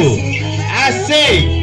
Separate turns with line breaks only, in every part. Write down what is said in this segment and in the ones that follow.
I say.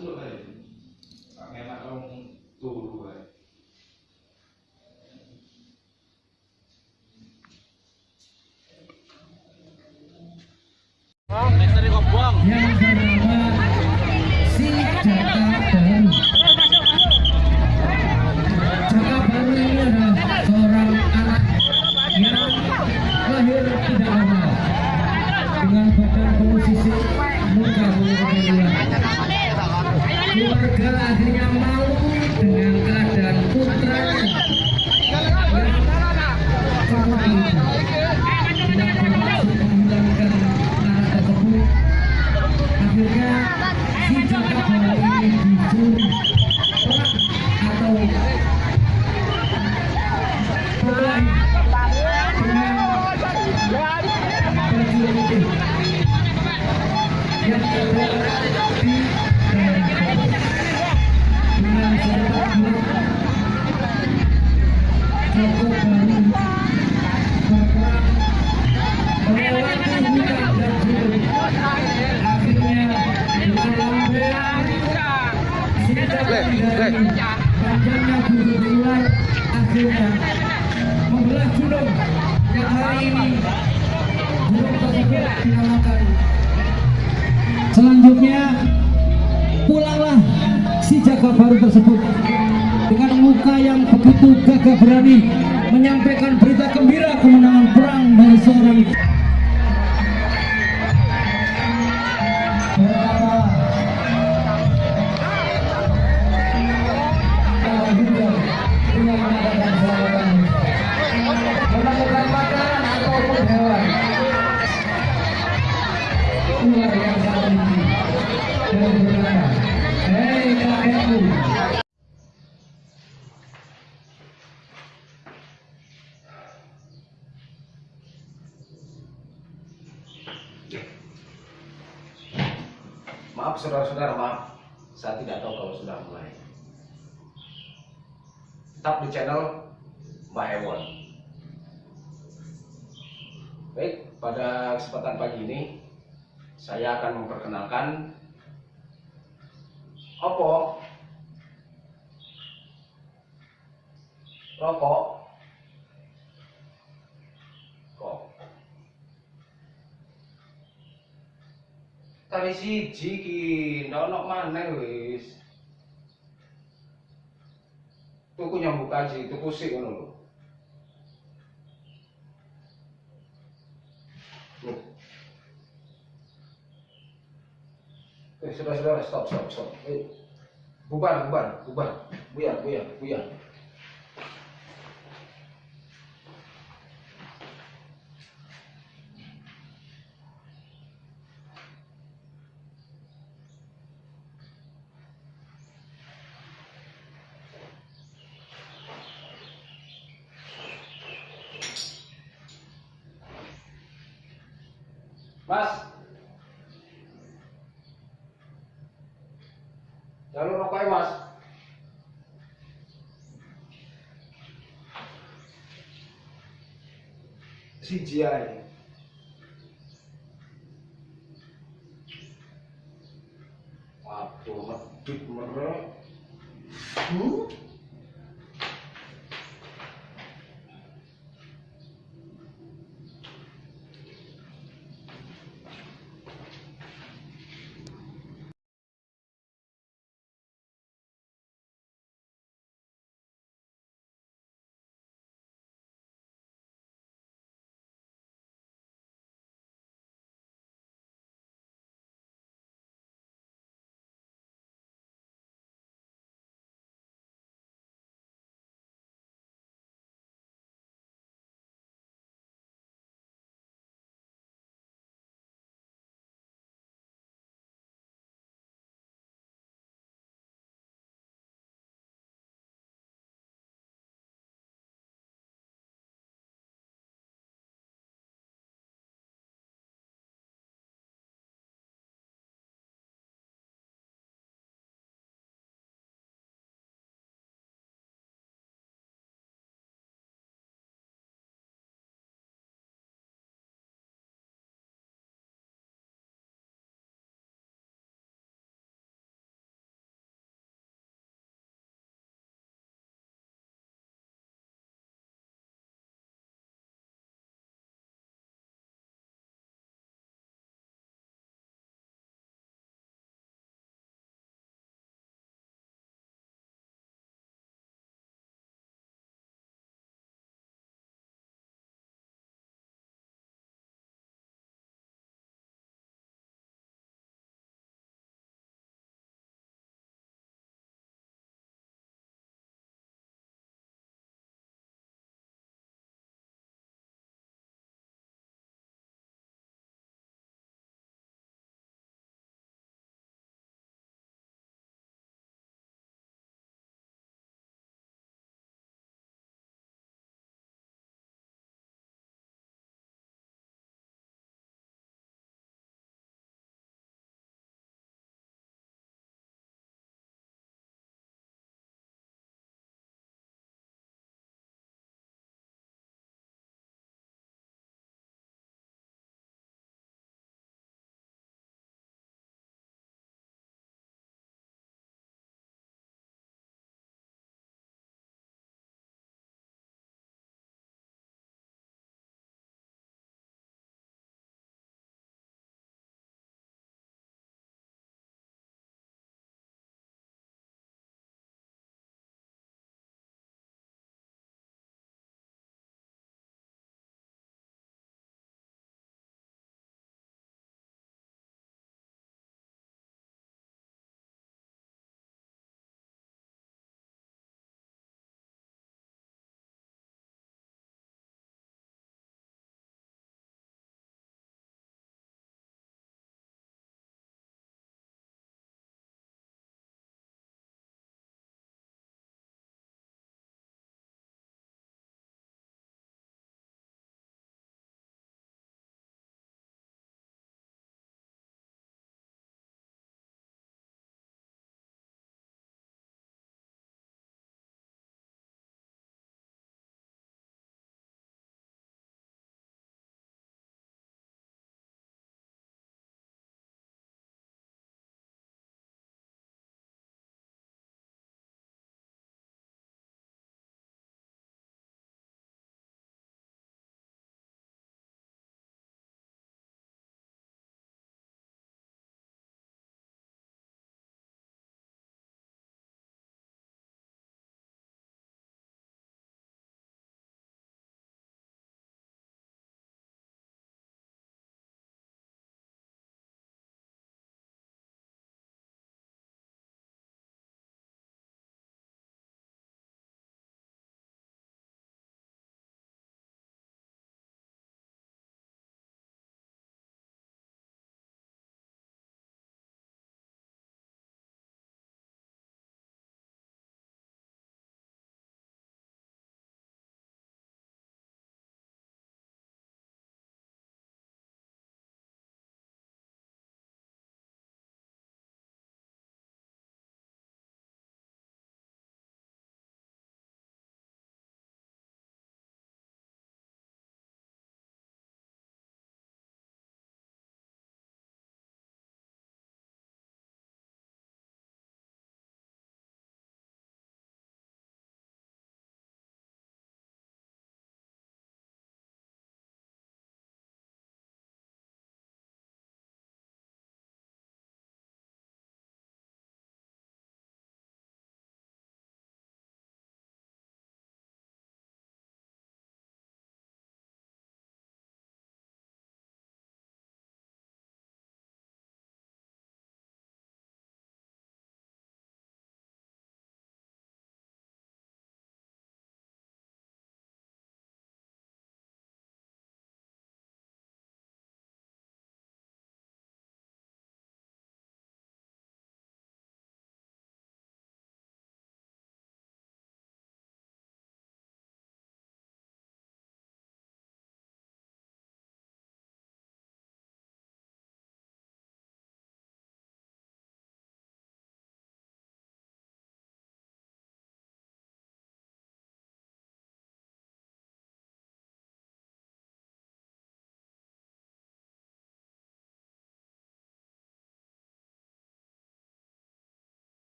Apa celak
cari si
ki ndak ono mana wis tuku nyambuk kaji tuku sik ngono lho Eh, sudah, sudah, stop, stop, stop. Eh, bubar, bubar, bubar, buyar, buyar, buyar. TGI.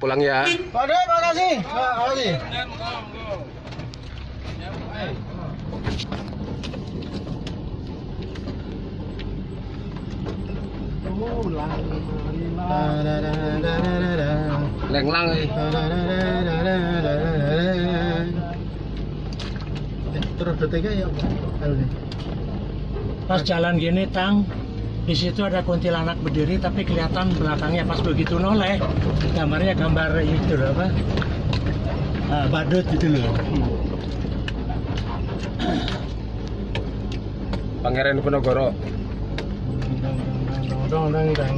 Pulang ya.
Pak makasih. Makasih.
Lenglang eh.
Terus detiknya ya
Pas jalan gini tang, di situ ada kuntilanak berdiri tapi kelihatan belakangnya pas begitu noleh gambarnya gambar itu loh, apa Ah, badut gitu loh
Pangeran Diponegoro.
dong dong dong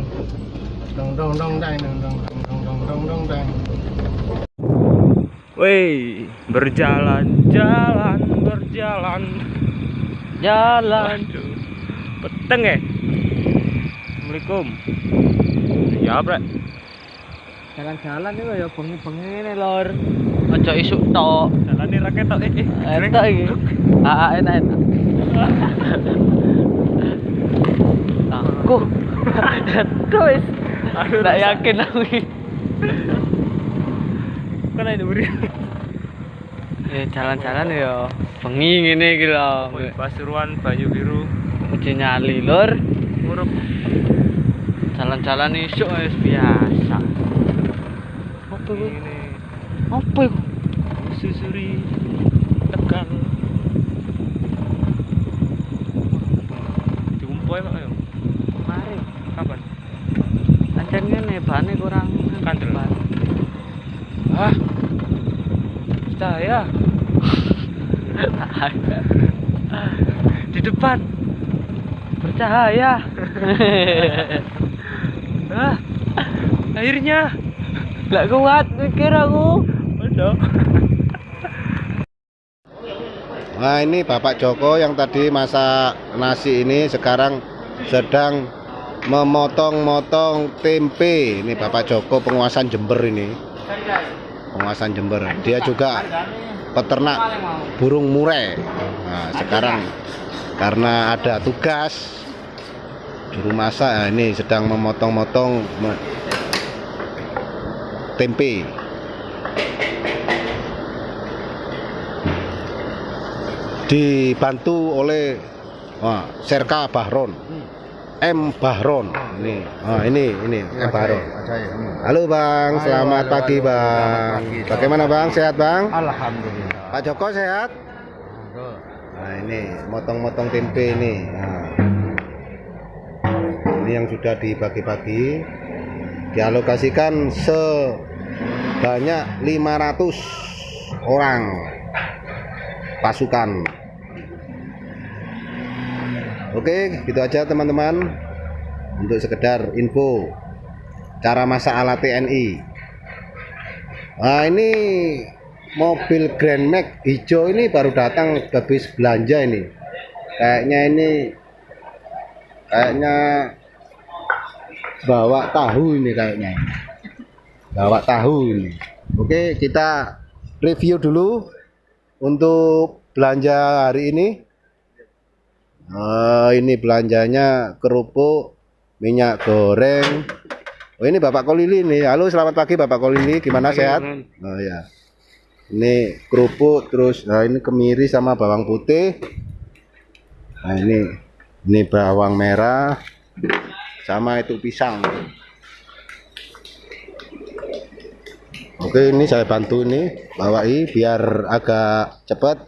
dong dong dong dong dong dong dong dong dong dong dong
Woi, berjalan, jalan, berjalan, jalan. Peteng ya? Assalamualaikum. Ya Bre.
Jalan-jalan iki ya bengi-bengi ngene, Lur. Aja isuk tok.
Jalane ra ketok iki. Eh,
Entok iki. Ah, ah, Aa enak-enak. Aku. Terus. Aku enggak yakin aku iki.
Kok ana buri.
Ya jalan-jalan ya bengi ngene iki lho.
Pasuruan Banyu Biru.
Ojo nyali, Lur.
Murup
jalan-jalan isuk wis biasa apa iku
Ini
apa iku
susuri tekan. Diumpoi Pak ayo.
mari
Kapan?
ancen ngene bane kurang
Kandel. Ah. Cahaya di depan.
bercahaya
Ah. Akhirnya.
gak kuat mikir aku
Udah.
Nah ini Bapak Joko yang tadi masak nasi ini sekarang sedang memotong-motong tempe. Ini Bapak Joko penguasaan Jember ini. Penguasaan Jember. Dia juga peternak burung murai. Nah, sekarang karena ada tugas juru masak nah, ini sedang memotong-motong me- tempe. dibantu oleh wah, Serka Bahron. M. Bahron. Ini ah, ini ini M. Bahron. halo bang. Selamat pagi bang. Bagaimana bang? Sehat bang?
Alhamdulillah.
Pak Joko sehat? Nah ini motong-motong tempe ini. Nah. Ini yang sudah dibagi-bagi dialokasikan sebanyak 500 orang pasukan Oke, gitu aja teman-teman. Untuk sekedar info cara masak ala TNI. Nah, ini mobil Grand Max hijau ini baru datang habis belanja ini. Kayaknya ini kayaknya bawa tahu ini kayaknya. Bawa tahu ini. Oke, kita review dulu untuk belanja hari ini. Oh, ini belanjanya kerupuk, minyak goreng. Oh, ini Bapak Kolili nih. Halo, selamat pagi Bapak Kolili. Gimana sehat? Oh ya. Ini kerupuk terus nah ini kemiri sama bawang putih. Nah, ini ini bawang merah sama itu pisang. Oke, ini saya bantu ini bawahi biar agak cepat.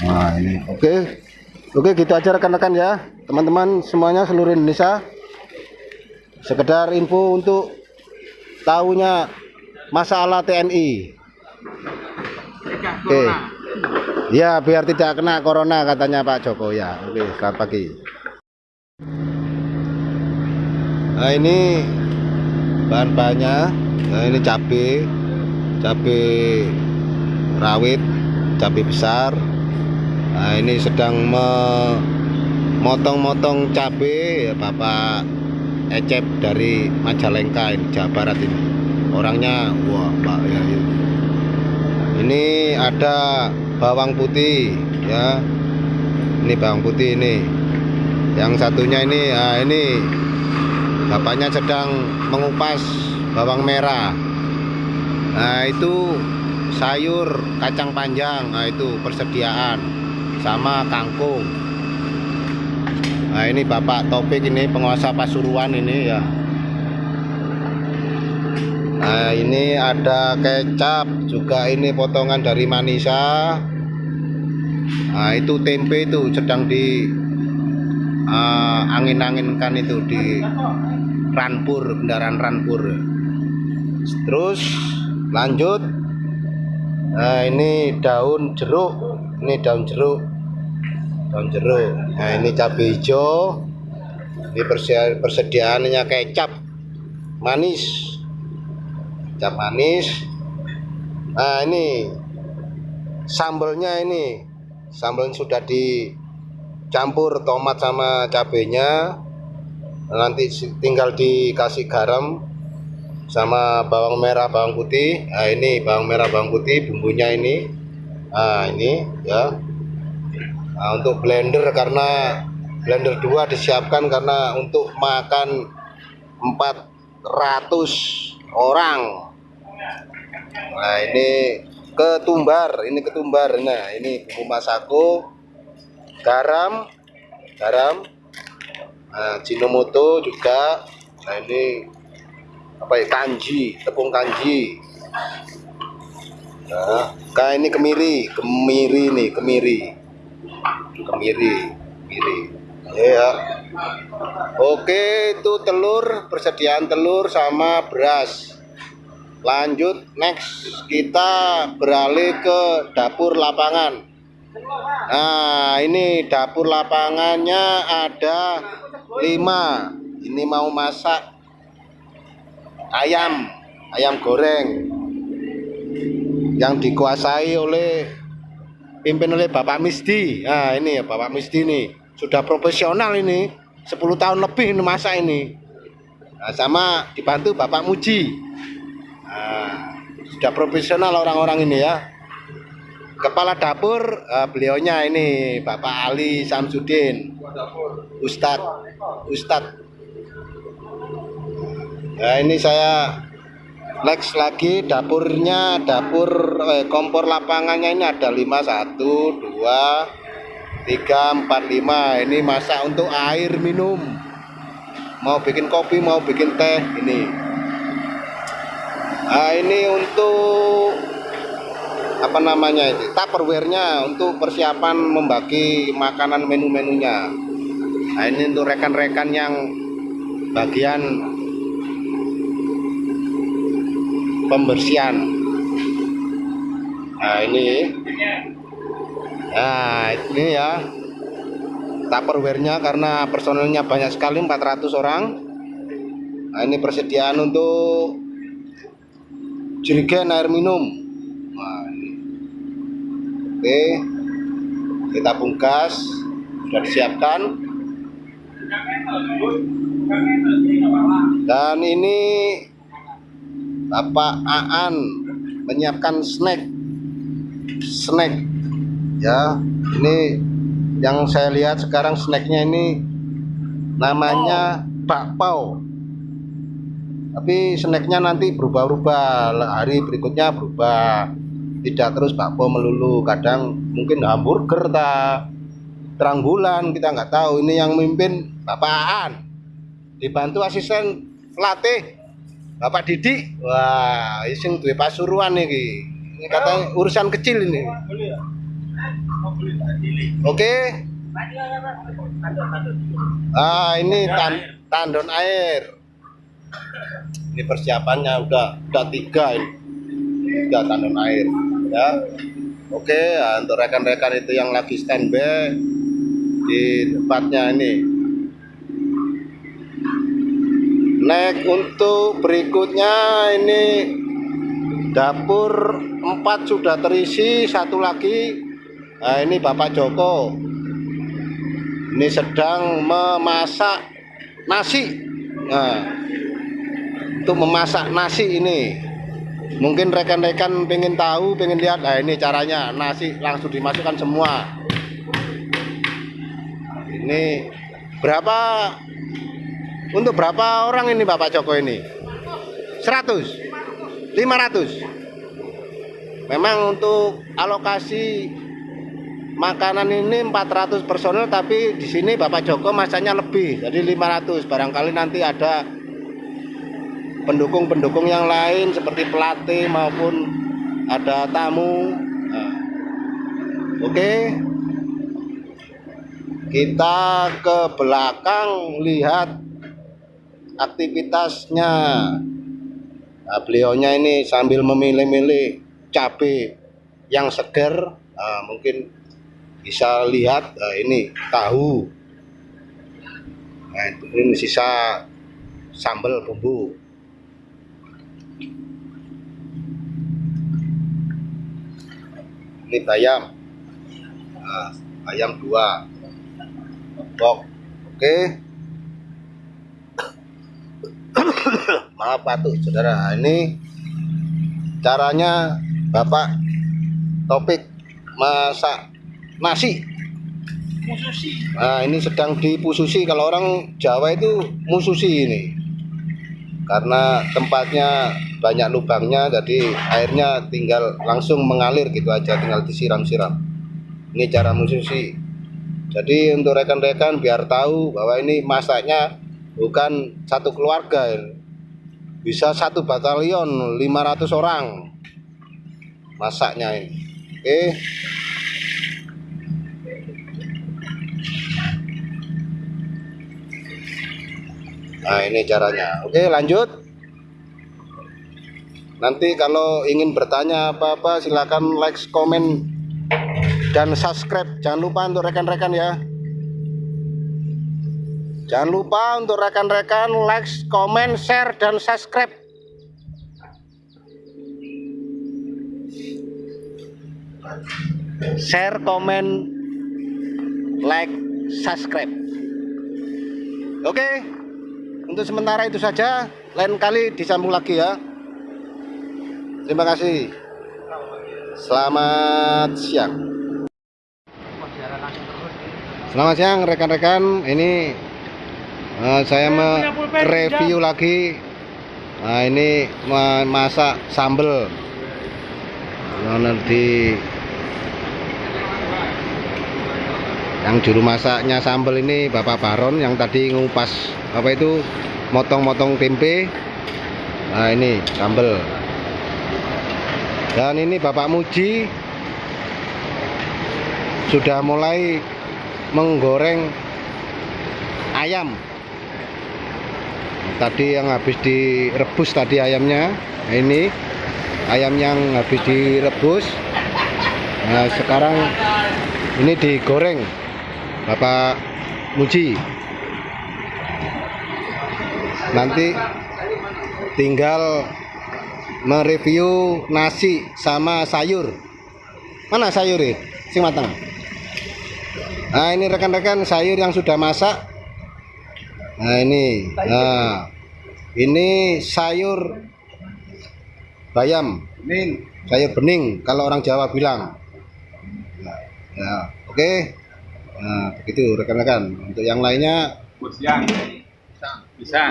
Nah, ini oke. Oke, gitu aja rekan-rekan ya. Teman-teman semuanya seluruh Indonesia. Sekedar info untuk tahunya masalah TNI. Oke. Ya, biar tidak kena corona katanya Pak Joko ya. Oke, selamat pagi. Nah, ini bahan-bahannya. Nah, ini cabai, cabai rawit, cabai besar. Nah, ini sedang memotong-motong cabai ya Bapak Ecep dari Majalengka ini Jawa Barat ini. Orangnya wah Pak ya. Ini ada bawang putih ya. Ini bawang putih ini. Yang satunya ini ah, ini. Bapaknya sedang mengupas bawang merah. Nah itu sayur kacang panjang. Nah itu persediaan sama kangkung. Nah ini bapak topik ini penguasa pasuruan ini ya nah ini ada kecap juga ini potongan dari manisa. Nah itu tempe itu sedang di uh, angin-anginkan itu di ranpur kendaraan ranpur. Terus lanjut. Nah ini daun jeruk ini daun jeruk. Daun jeruk. Nah ini cabai hijau. Ini persediaannya kecap. Manis kecap manis. Nah ini sambelnya ini. Sambal sudah dicampur tomat sama cabenya. Nanti tinggal dikasih garam sama bawang merah bawang putih. Nah ini bawang merah bawang putih bumbunya ini. Nah ini ya. Nah, untuk blender karena blender 2 disiapkan karena untuk makan 400 orang nah ini ketumbar ini ketumbar. Nah ini bumbu masako garam garam. Nah, juga. Nah ini apa ya? Kanji tepung kanji. Nah ini kemiri kemiri nih kemiri. Kemiri kemiri. Ya. Oke itu telur persediaan telur sama beras lanjut next. Kita beralih ke dapur lapangan. Nah ini dapur lapangannya ada lima. Ini mau masak ayam ayam goreng yang dikuasai oleh pimpin oleh Bapak Misdi. Nah ini ya Bapak Misdi nih sudah profesional ini 10 tahun lebih ini masak ini. Nah, sama dibantu Bapak Muji nah, sudah profesional orang-orang ini ya. Kepala dapur eh, beliaunya ini Bapak Ali Samsudin. Ustadz Ustadz Nah ini saya next lagi dapurnya dapur eh, kompor lapangannya ini ada 5 1 2 3 4 5 ini masak untuk air minum. Mau bikin kopi mau bikin teh ini nah ini untuk apa namanya itu tupperware-nya untuk persiapan membagi makanan menu-menunya. Nah ini untuk rekan-rekan yang bagian pembersihan. Nah ini. Nah ini ya. Tupperware-nya karena personelnya banyak sekali 400 orang. Nah ini persediaan untuk jerigen air minum. Nah, oke. Kita bungkas. Sudah disiapkan. Dan ini Bapak Aan menyiapkan snack. Snack. Ya ini yang saya lihat sekarang snacknya ini namanya bakpao tapi snacknya nanti berubah-ubah. Hari berikutnya berubah. Tidak terus bakpao melulu. Kadang mungkin hamburger ta terang bulan kita nggak tahu. Ini yang mimpin Bapak Aan dibantu asisten pelatih Bapak Didi, wah, ising duwe pasuruan iki. Ini katanya urusan kecil ini. Oke. Ah, ini tan tandon air. Ini persiapannya udah udah tiga ini. Tiga tandon air, ya. Oke, ya, untuk rekan-rekan itu yang lagi standby di tempatnya ini. Next untuk berikutnya ini dapur 4 sudah terisi, satu lagi nah ini Bapak Joko. Ini sedang memasak nasi. Nah, untuk memasak nasi ini. Mungkin rekan-rekan pengen tahu, pengen lihat. Nah, ini caranya. Nasi langsung dimasukkan semua. ini berapa? Untuk berapa orang ini Bapak Joko ini? 100 500 memang untuk alokasi makanan ini 400 personel tapi di sini Bapak Joko masanya lebih. Jadi 500 barangkali nanti ada pendukung-pendukung yang lain seperti pelatih maupun ada tamu. Nah, oke. Kita ke belakang lihat aktivitasnya. Nah, beliaunya ini sambil memilih-milih cabai yang segar. Nah, mungkin bisa lihat nah, ini tahu. Nah ini sisa sambal bumbu ini bayam nah, ayam dua. Bok. oke. Maaf patuh saudara. Ini caranya bapak topik masak nasi. Nah ini sedang dipususi. Kalau orang Jawa itu mususi ini karena tempatnya banyak lubangnya jadi airnya tinggal langsung mengalir gitu aja tinggal disiram-siram. Ini cara mususi jadi untuk rekan-rekan biar tahu bahwa ini masaknya bukan satu keluarga ini. bisa satu batalion 500 orang masaknya ini. Oke nah ini caranya. Oke lanjut. Nanti kalau ingin bertanya apa-apa silakan like komen dan subscribe. Jangan lupa untuk rekan-rekan ya. Jangan lupa untuk rekan-rekan like komen share dan subscribe. Share komen like subscribe. Oke untuk sementara itu saja lain kali disambung lagi ya. Terima kasih. Selamat siang. Selamat siang rekan-rekan. Ini eh, saya mereview lagi. Nah ini ma- masak sambel. Nah, di yang juru masaknya sambel ini Bapak Baron yang tadi ngupas apa itu motong-motong tempe. Nah ini sambel. Dan ini Bapak Muji sudah mulai menggoreng ayam. Tadi yang habis direbus tadi ayamnya. Nah, ini ayam yang habis direbus. Nah sekarang ini digoreng Bapak Muji. Nanti tinggal mereview nasi sama sayur. Mana sayur ini? Sing matang nah ini rekan-rekan sayur yang sudah masak. Nah ini. Nah ini sayur bayam. Sayur bening kalau orang Jawa bilang. Nah, ya oke nah begitu rekan-rekan untuk yang lainnya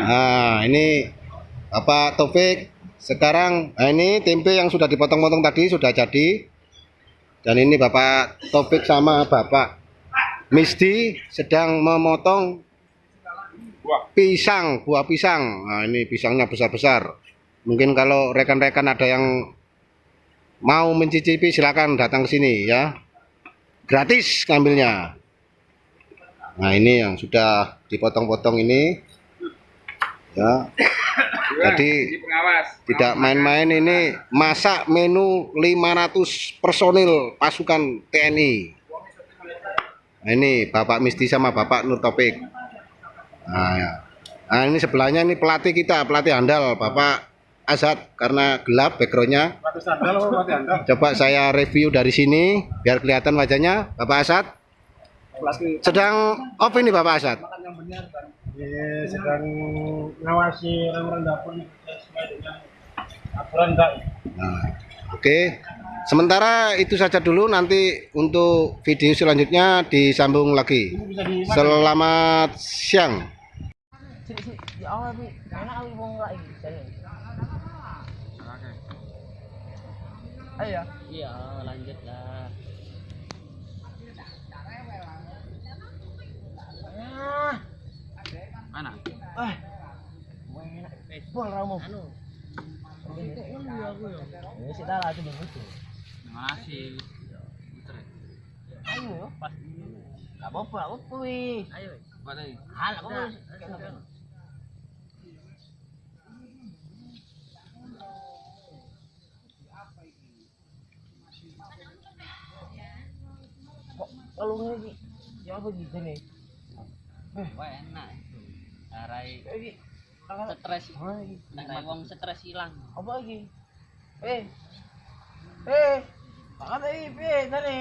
Nah, ini Bapak Taufik sekarang nah ini tempe yang sudah dipotong-potong tadi sudah jadi. Dan ini Bapak Taufik sama Bapak Misti sedang memotong pisang, buah pisang. Nah, ini pisangnya besar-besar. Mungkin kalau rekan-rekan ada yang mau mencicipi silakan datang ke sini ya. Gratis ngambilnya. Nah, ini yang sudah dipotong-potong ini. Ya. Jadi tidak main-main ini masak menu 500 personil pasukan TNI nah, ini Bapak Misti sama Bapak Nur Topik nah, ya. nah ini sebelahnya ini pelatih kita pelatih handal Bapak Azad karena gelap backgroundnya. Coba saya review dari sini biar kelihatan wajahnya. Bapak Asad sedang off ini Bapak Asad
Iya, sedang ngawasi orang-orang dapur sesuai dengan aturan
Nah, oke. Sementara itu saja dulu nanti untuk video selanjutnya disambung lagi. Selamat siang.
Ayo. Iya, lanjut lah. Mana? Eh. Enak. Pol ramu. Anu. Ya. Sik dah lah itu begitu. Makasih. Ayo, pas. Gak apa-apa, apa-apa, wih. Ayo, mana? Hal, gak apa-apa. kok kalau ini ya apa gitu nih
Wah enak. Arai stres. Nek wong stres ilang.
apa lagi eh eh makan tadi eh tadi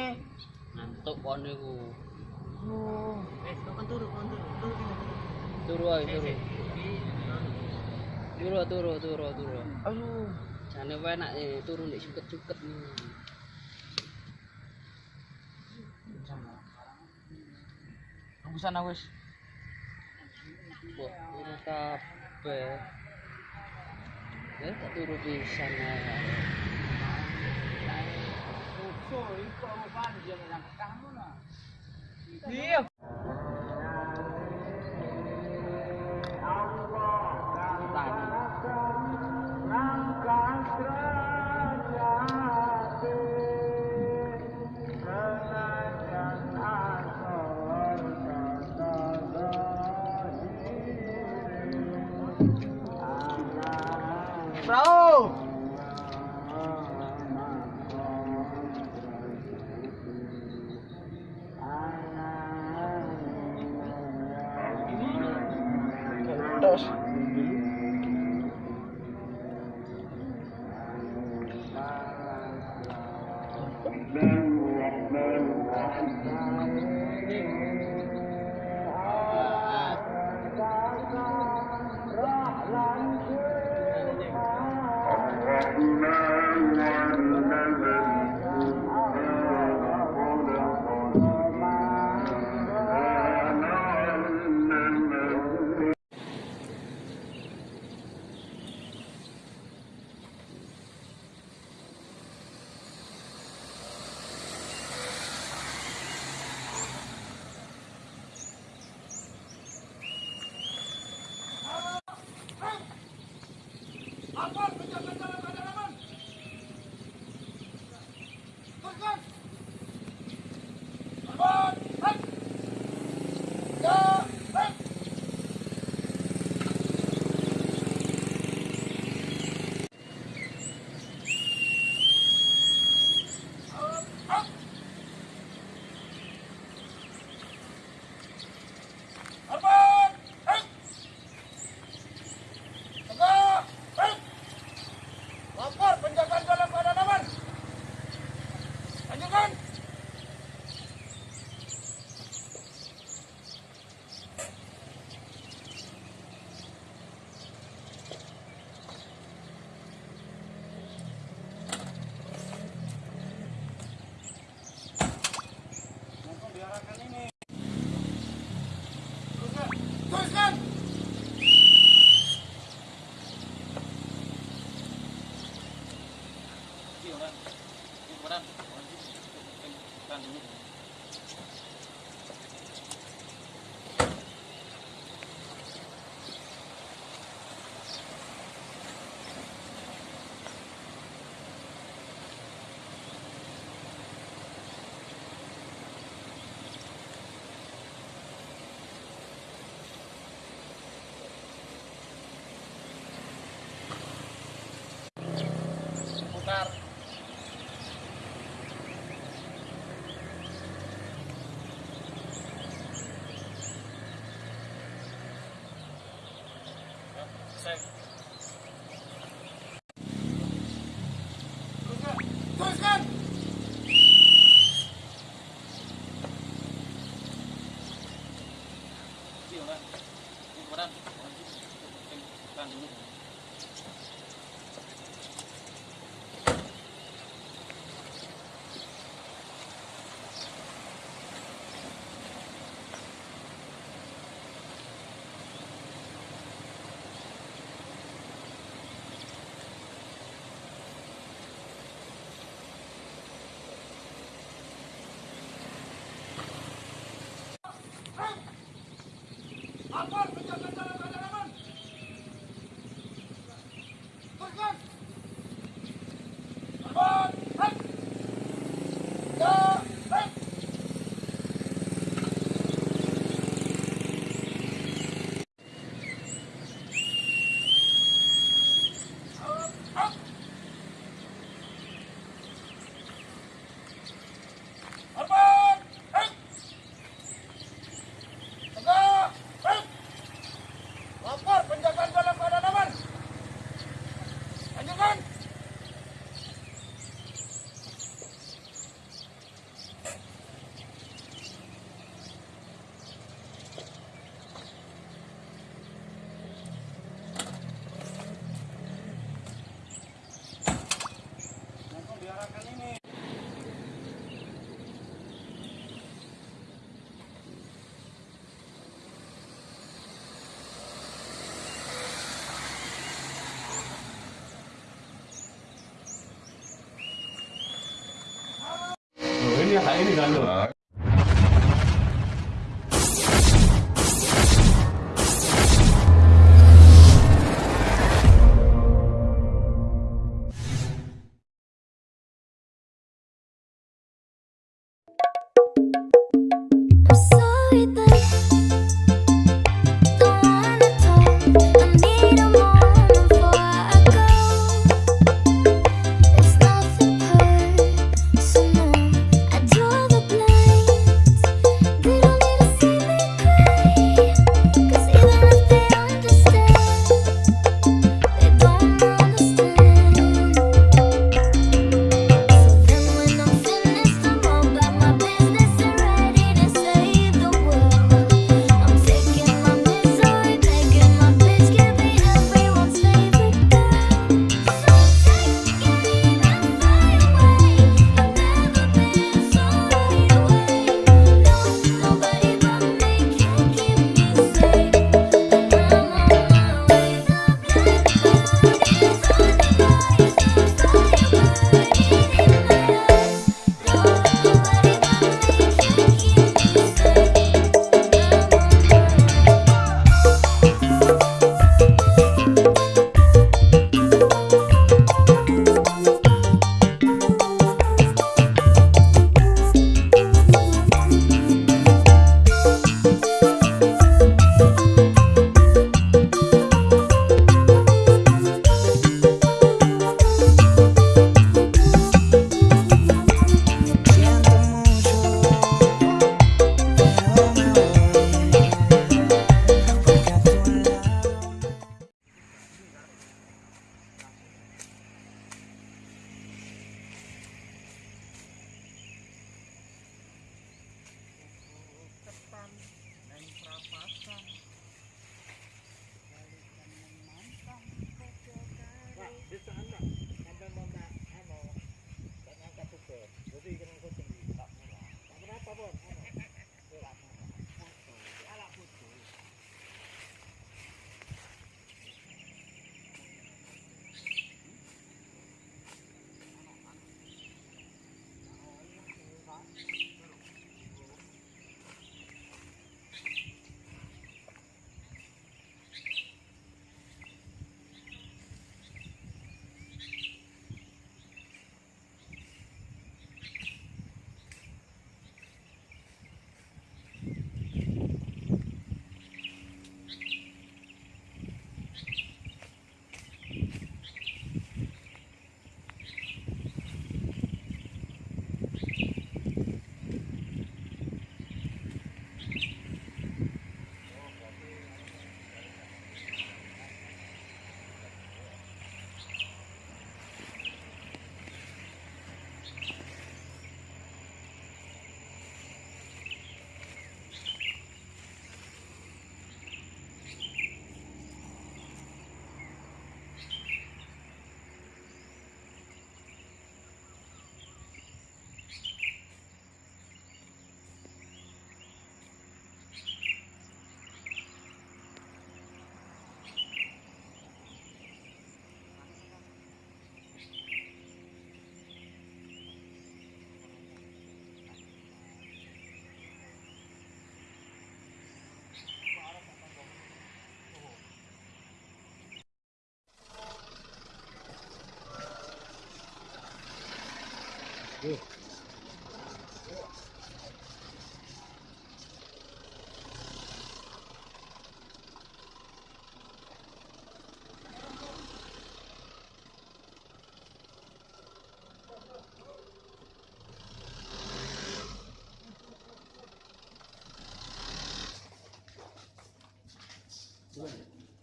Ngantuk kon niku.
oh
Turu ae turu. Turu turu turu turu.
aduh
Jane enak eh turu nek suket-suket
tembusan aku wis
Wah, turu kabeh. Ya tak turu pisan ae.
iya
Teile dann nur.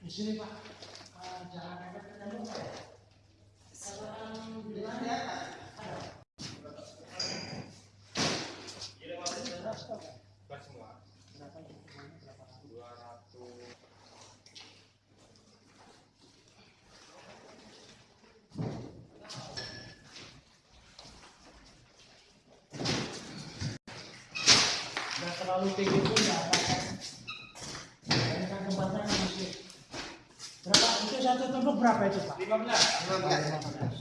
一年半。terlalu tinggi pun nggak apa-apa kan berapa? Itu satu tembok berapa itu pak? 15 15, 15.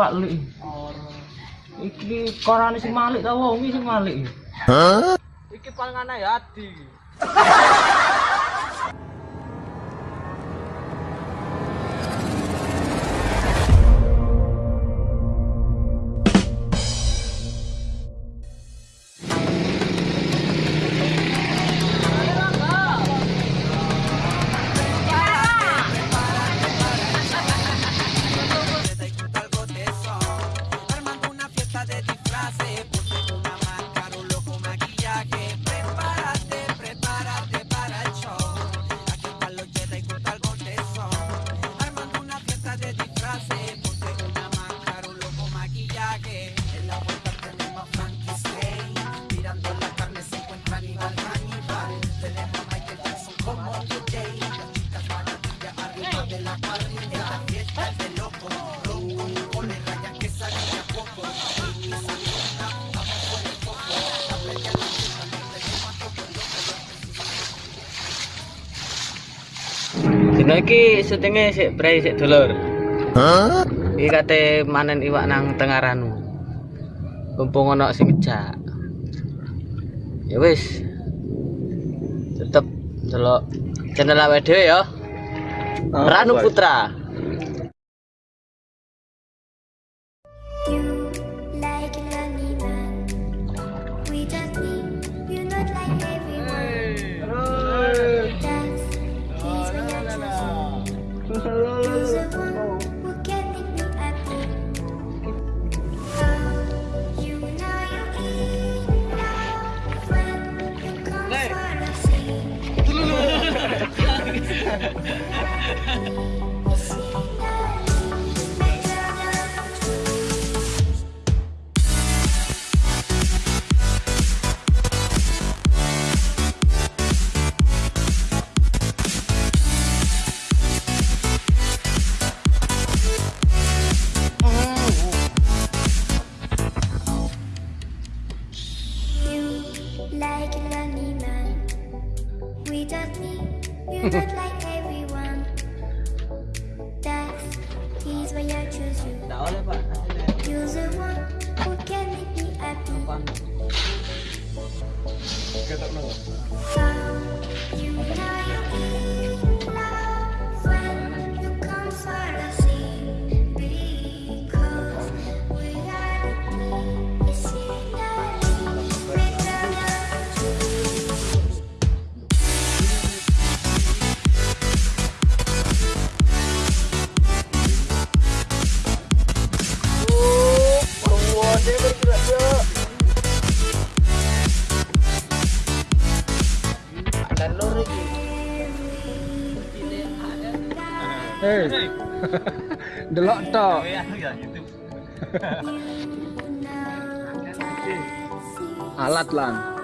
Pak Lik. Iki korane sing Malik ta wong sing Malik.
Hah? Iki panganane Adi.
iki syutinge sik brei sik dulur. Hah? Iki kate manen iwak nang tengaranmu. Mumpung ana sing ngejak. Ya wis. Tetep delok channel awake dhewe ya. Oh, Ranu Putra.
delok tok. Oh,
iya, iya, Alat lan.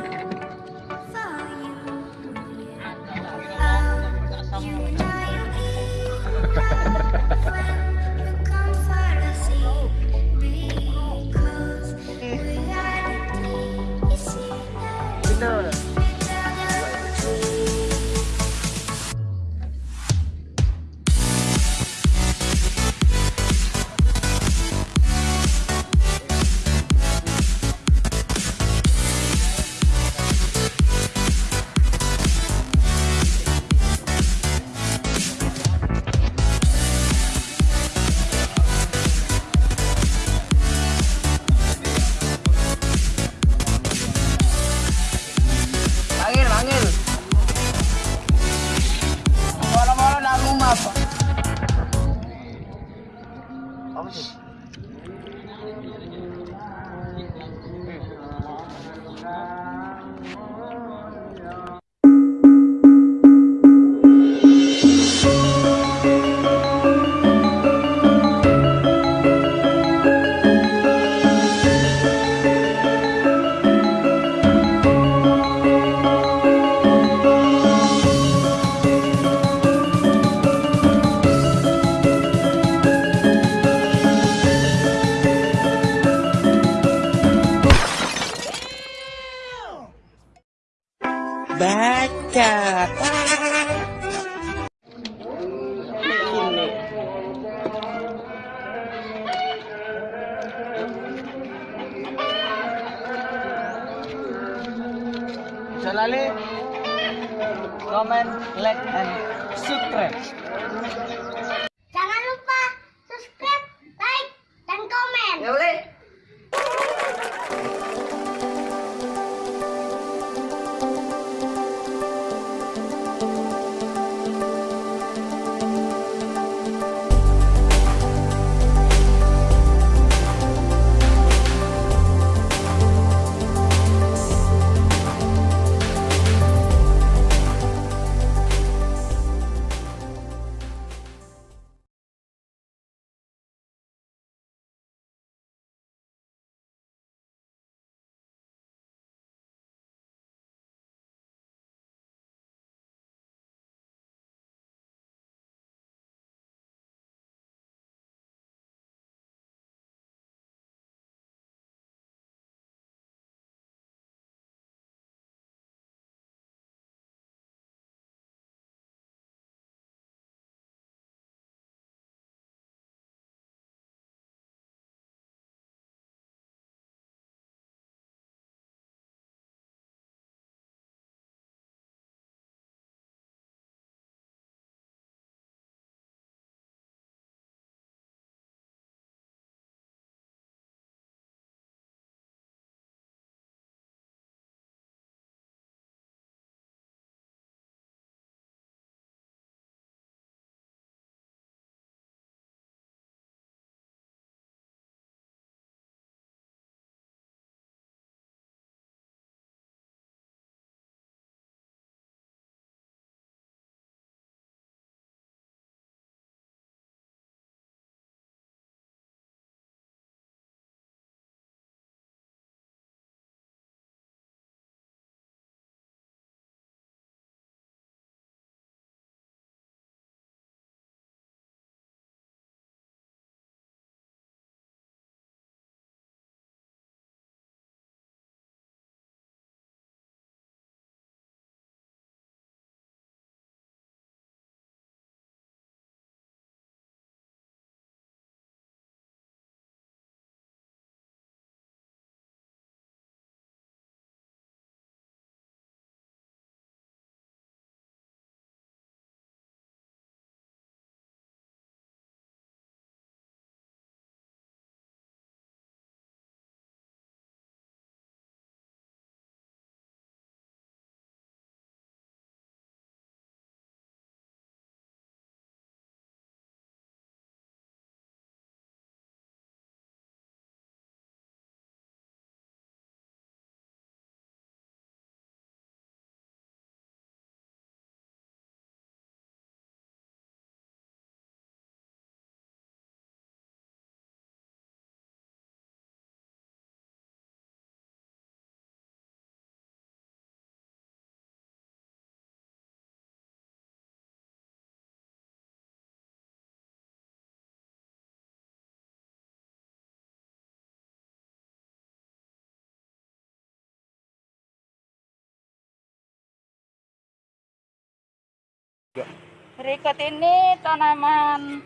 Berikut ini tanaman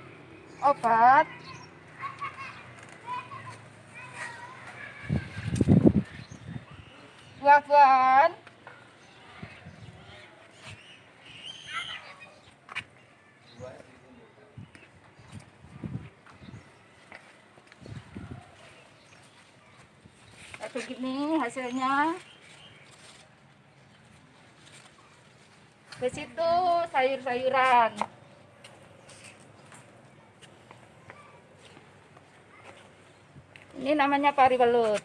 obat. Buah-buahan. Begini hasilnya. Di situ sayur-sayuran. Ini namanya pari welut.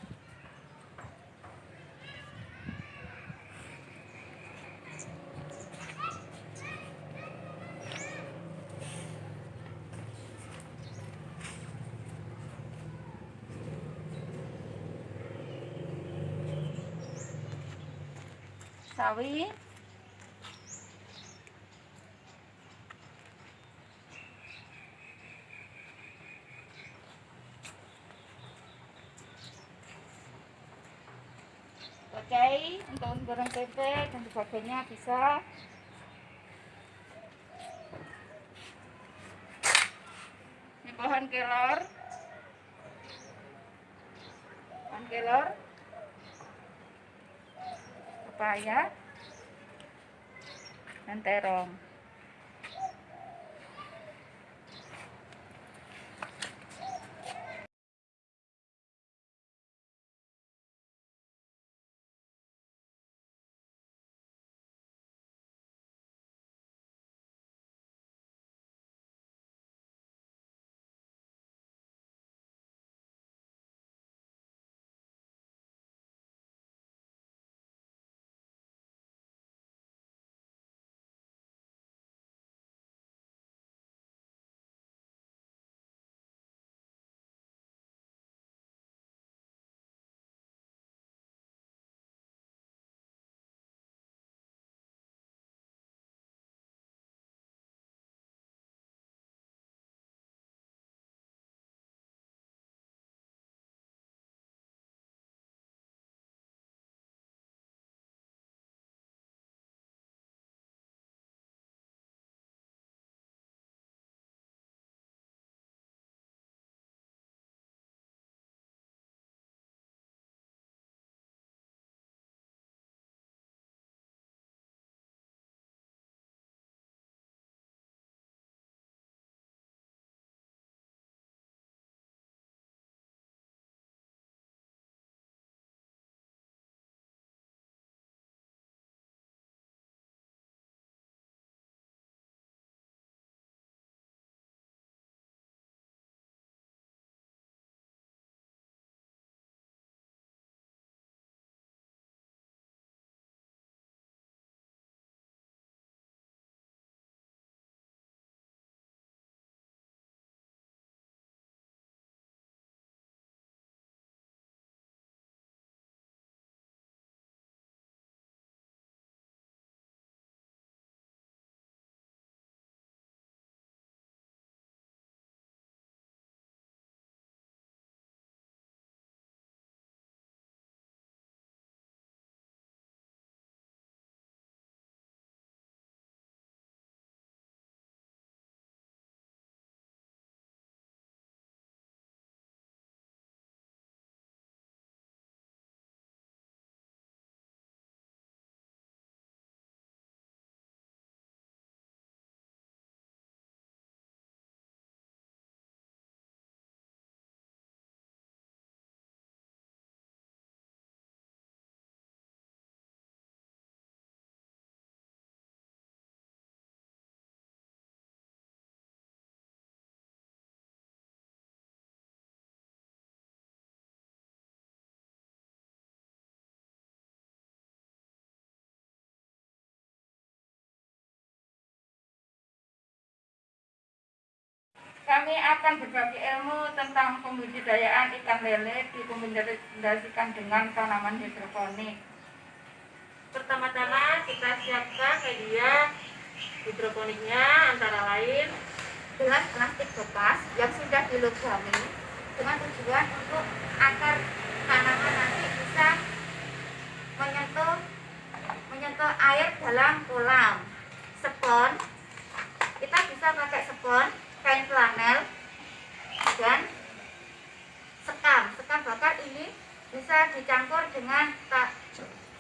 Sawi. Tempe dan sebagainya bisa. Ini pohon kelor. Pohon kelor. Pepaya. dan terong. Kami akan berbagi ilmu tentang pembudidayaan ikan lele dikombinasikan dengan tanaman hidroponik.
Pertama-tama kita siapkan media hidroponiknya antara lain
gelas plastik bekas yang sudah dilogami dengan tujuan untuk akar tanaman nanti bisa menyentuh menyentuh air dalam kolam spon kita bisa pakai spon kain flanel dan sekam. Sekam bakar ini bisa dicampur dengan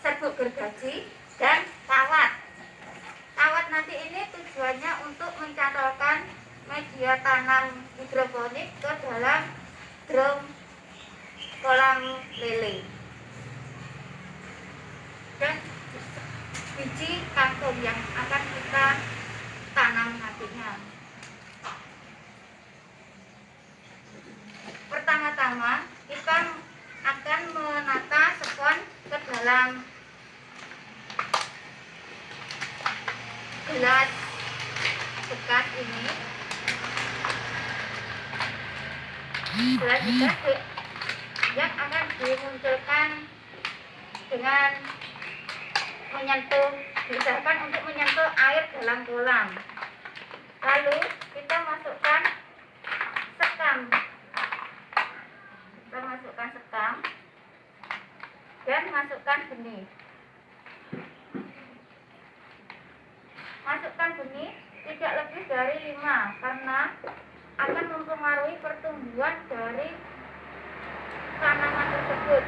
serbuk gergaji dan kawat kawat nanti ini tujuannya untuk mencantolkan media tanam hidroponik ke dalam drum kolam lele. Dan biji kangkung yang akan kita tanam nantinya pertama-tama kita akan menata spon ke dalam gelas bekas ini. Gelas bekas yang akan dimunculkan dengan menyentuh diusahakan untuk menyentuh air dalam kolam. Lalu kita masukkan sekam kita masukkan sekam dan masukkan benih. Masukkan benih tidak lebih dari 5 karena akan mempengaruhi pertumbuhan dari tanaman tersebut.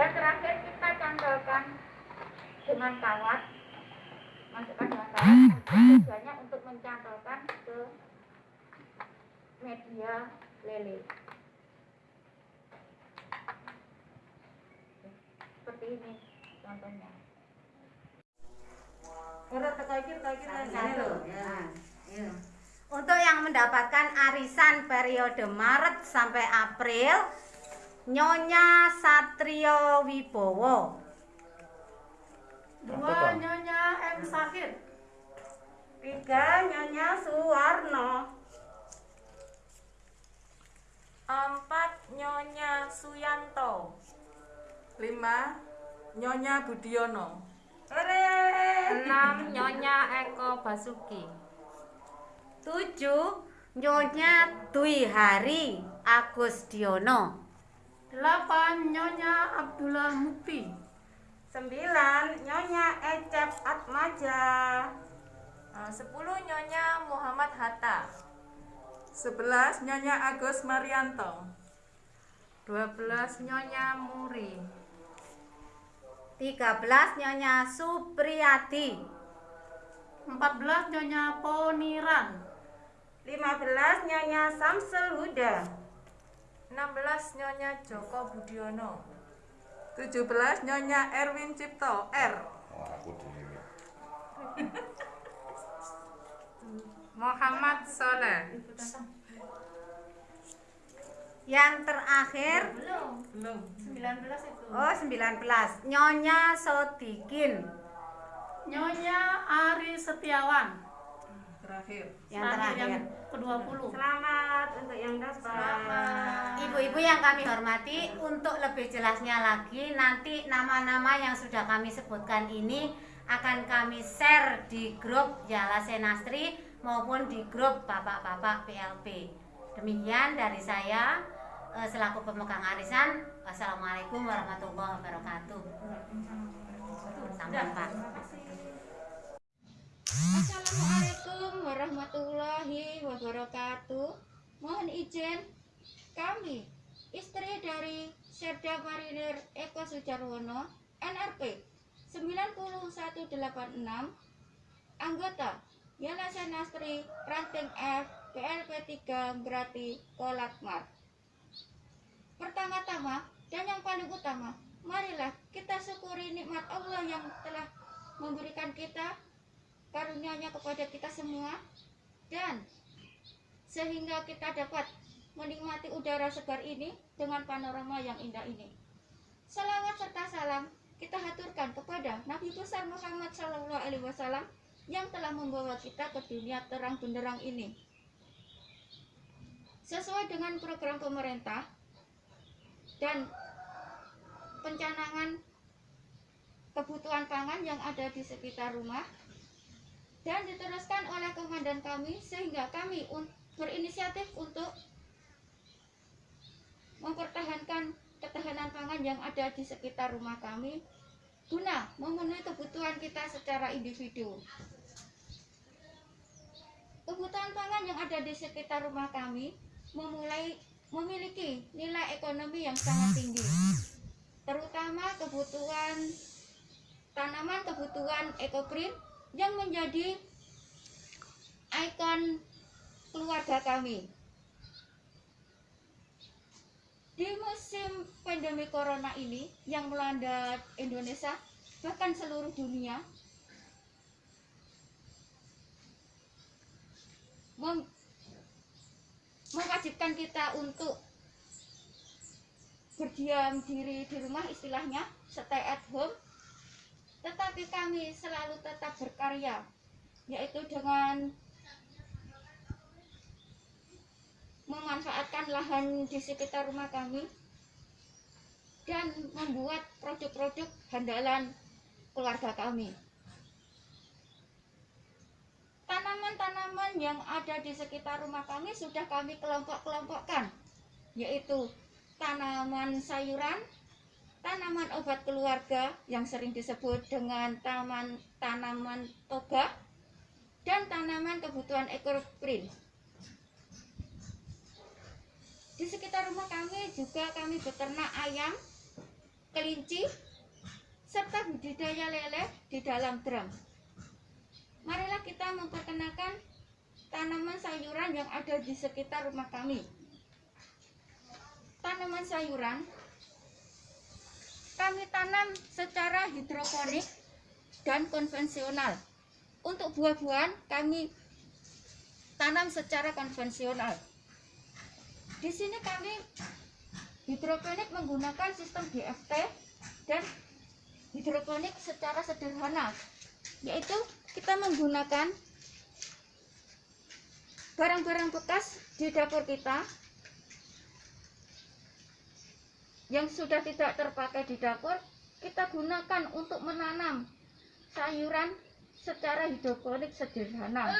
Dan terakhir kita cantolkan dengan kawat. Masukkan daftaran tujuannya untuk mencantolkan ke media lele seperti ini contohnya
Satu. Nah, iya. Untuk yang mendapatkan arisan periode Maret sampai April, Nyonya Satrio Wibowo.
Dua Nyonya M Sakit.
Tiga Nyonya Suwarno.
Empat Nyonya Suyanto.
Lima, Nyonya Budiono.
Enam Nyonya Eko Basuki. Tujuh Nyonya Dwi Hari Agus Diono.
Delapan Nyonya Abdullah Mukti.
Sembilan Nyonya Ecep Atmaja.
Eh, Sepuluh Nyonya Muhammad Hatta.
Sebelas, Nyonya Agus Marianto.
Dua belas Nyonya Muri.
Tiga belas Nyonya Supriyati.
Empat belas Nyonya Poniran.
Lima belas Nyonya Samsul Huda.
Enam belas Nyonya Joko Budiono.
Tujuh belas, Nyonya Erwin Cipto. R.
Muhammad Soleh.
Yang terakhir
Belum. 19 itu.
Oh 19 Nyonya Sodikin
Nyonya Ari Setiawan.
Terakhir.
Yang
Terakhir yang ke-20.
Selamat untuk yang dapat Ibu-ibu yang kami hormati Untuk lebih jelasnya lagi Nanti nama-nama yang sudah kami sebutkan ini Akan kami share di grup Yala Senastri Maupun di grup Bapak-Bapak PLP Demikian dari saya Selaku pemegang arisan Wassalamualaikum warahmatullahi wabarakatuh Sampai
Assalamualaikum warahmatullahi wabarakatuh. Mohon izin kami istri dari Serda Marinir Eko Sujarwono NRP 9186 anggota Yana Senastri Ranting F PLP 3 berarti Kolakmar. Pertama-tama dan yang paling utama, marilah kita syukuri nikmat Allah yang telah memberikan kita karunia-Nya kepada kita semua dan sehingga kita dapat menikmati udara segar ini dengan panorama yang indah ini. Salawat serta salam kita haturkan kepada Nabi besar Muhammad Shallallahu Alaihi Wasallam yang telah membawa kita ke dunia terang benderang ini. Sesuai dengan program pemerintah dan pencanangan kebutuhan pangan yang ada di sekitar rumah dan diteruskan oleh komandan kami sehingga kami berinisiatif untuk mempertahankan ketahanan pangan yang ada di sekitar rumah kami guna memenuhi kebutuhan kita secara individu. Kebutuhan pangan yang ada di sekitar rumah kami memulai memiliki nilai ekonomi yang sangat tinggi, terutama kebutuhan tanaman kebutuhan ekoprint yang menjadi ikon keluarga kami. Di musim pandemi corona ini yang melanda Indonesia bahkan seluruh dunia mewajibkan kita untuk berdiam diri di rumah istilahnya stay at home tetapi kami selalu tetap berkarya yaitu dengan memanfaatkan lahan di sekitar rumah kami dan membuat produk-produk handalan keluarga kami. Tanaman-tanaman yang ada di sekitar rumah kami sudah kami kelompok-kelompokkan, yaitu tanaman sayuran, tanaman obat keluarga yang sering disebut dengan taman tanaman toga, dan tanaman kebutuhan ekoprint. Di sekitar rumah kami juga kami beternak ayam, kelinci, serta budidaya lele di dalam drum. Marilah kita memperkenalkan tanaman sayuran yang ada di sekitar rumah kami. Tanaman sayuran kami tanam secara hidroponik dan konvensional. Untuk buah-buahan kami tanam secara konvensional. Di sini kami hidroponik menggunakan sistem GFT dan hidroponik secara sederhana, yaitu kita menggunakan barang-barang bekas di dapur kita yang sudah tidak terpakai di dapur, kita gunakan untuk menanam sayuran secara hidroponik sederhana.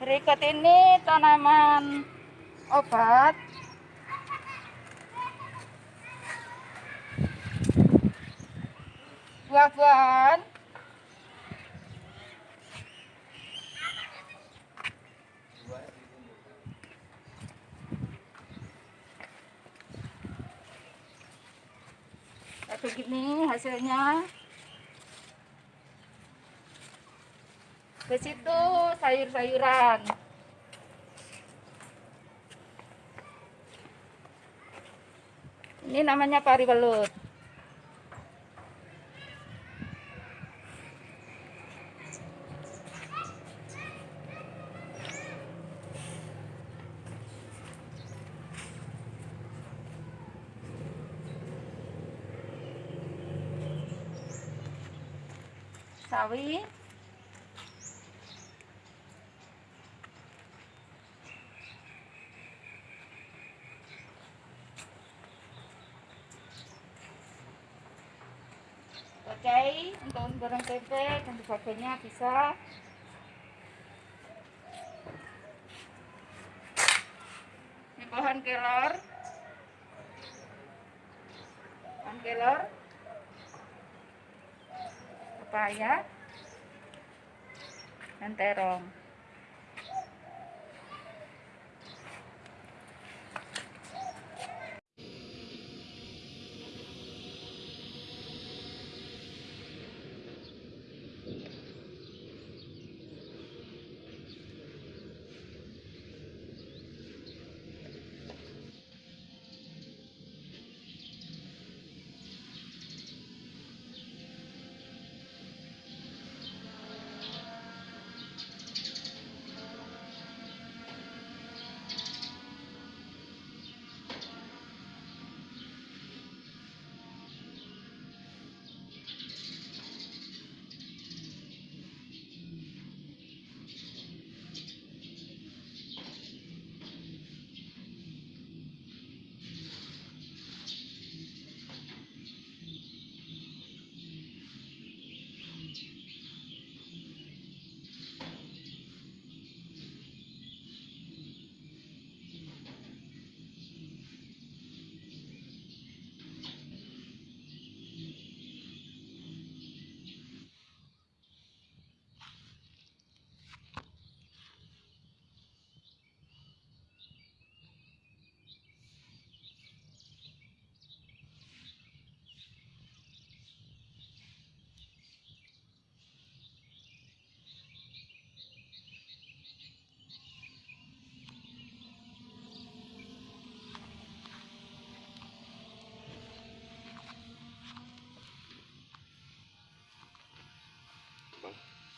Berikut ini tanaman obat buah-buahan begini hasilnya. Ke situ sayur-sayuran. Ini namanya pari belut sawi Oke, untuk goreng tempe dan sebagainya bisa. Ini pohon kelor. Pohon kelor. Pepaya. Dan terong.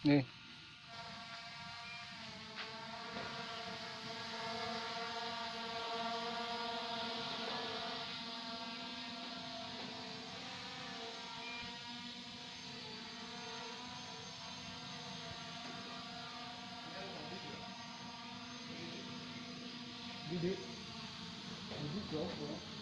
É. Did it? Did it drop, bro?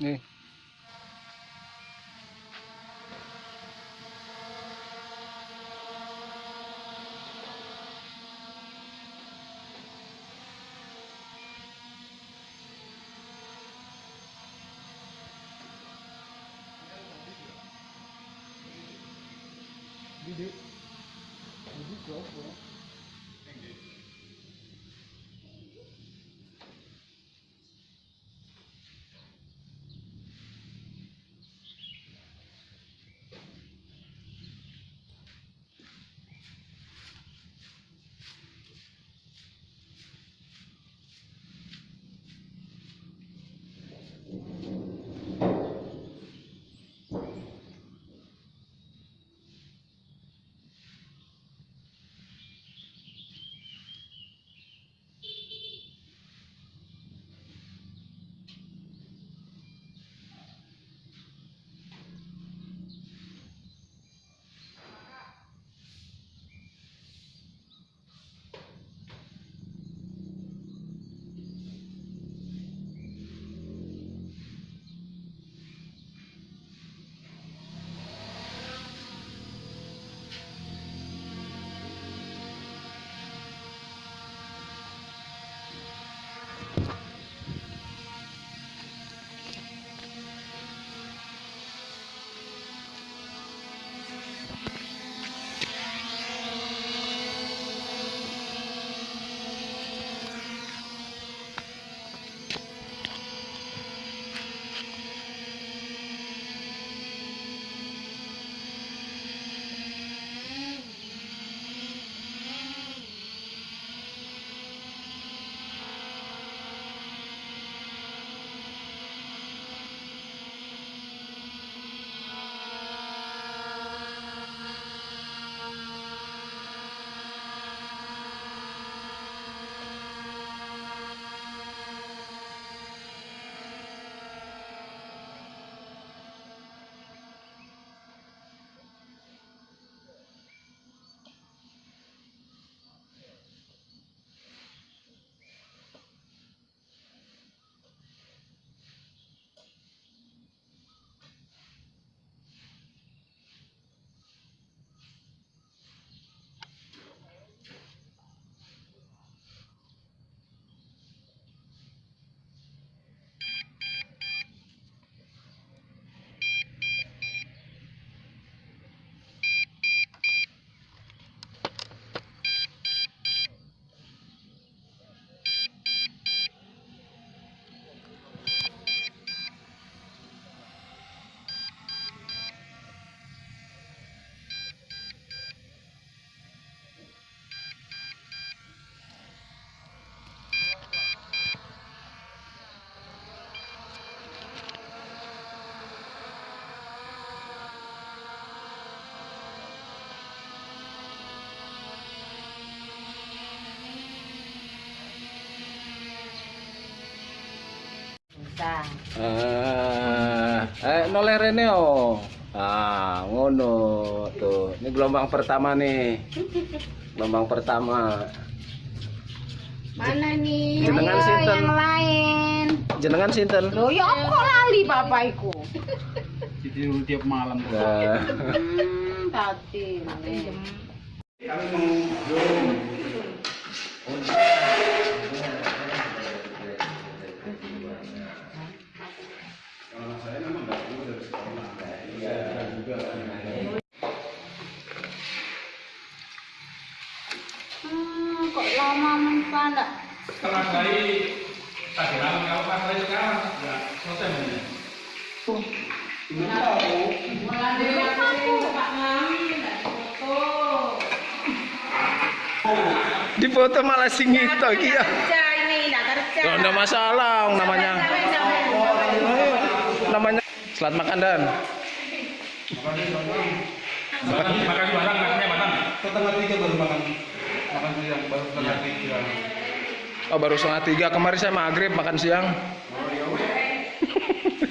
Bisa.
Eh, eh noleh rene oh. Ah, ngono tuh. Ini gelombang pertama nih. Gelombang pertama.
Mana nih?
Jenengan
Ayo,
sinten?
yang lain.
Jenengan sinten?
Loh, ya apa kok lali bapakku?
Jadi tiap malam.
Hmm, tadi. Hmm,
Foto malah sing ngito iki ya.
Kerja ini, enggak.
Ya enggak masalah namanya. Namanya Selamat makan Dan.
Makan barang makannya matang.
Setengah tiga baru makan makan siang baru setengah tiga.
Oh baru setengah tiga kemarin saya maghrib makan siang.
Teruskan.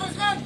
Başkan!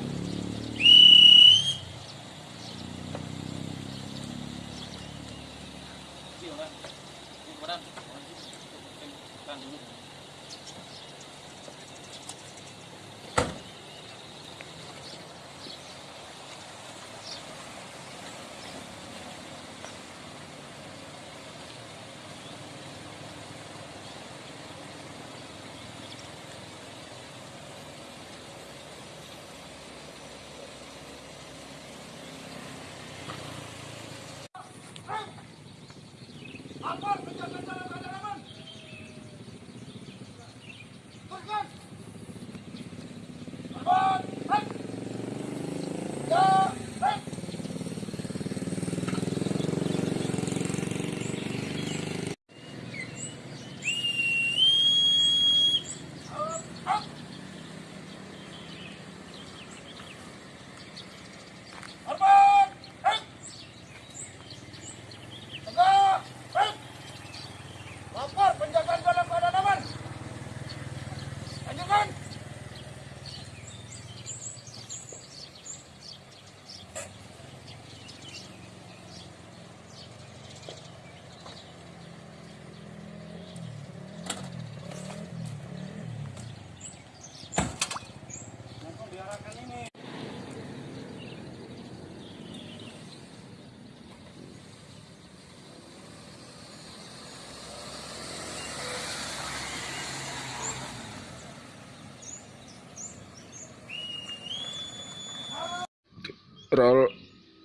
Roll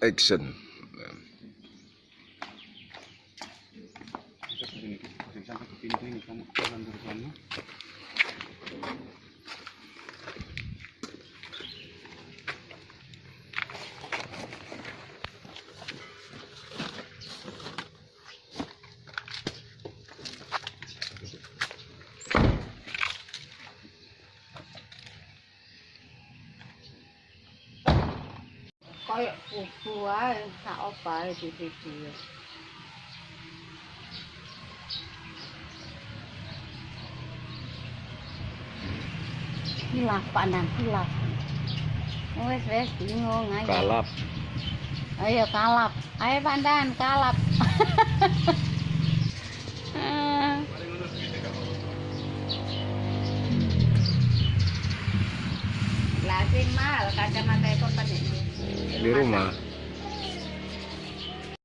action.
Sak opae di video. Hilaf pandang hilaf. Wes wes bingung aja.
Kalap.
Ayo kalap. Ayo pandan kalap. Ah. Lah sing mahal kacamata itu kan
Di rumah.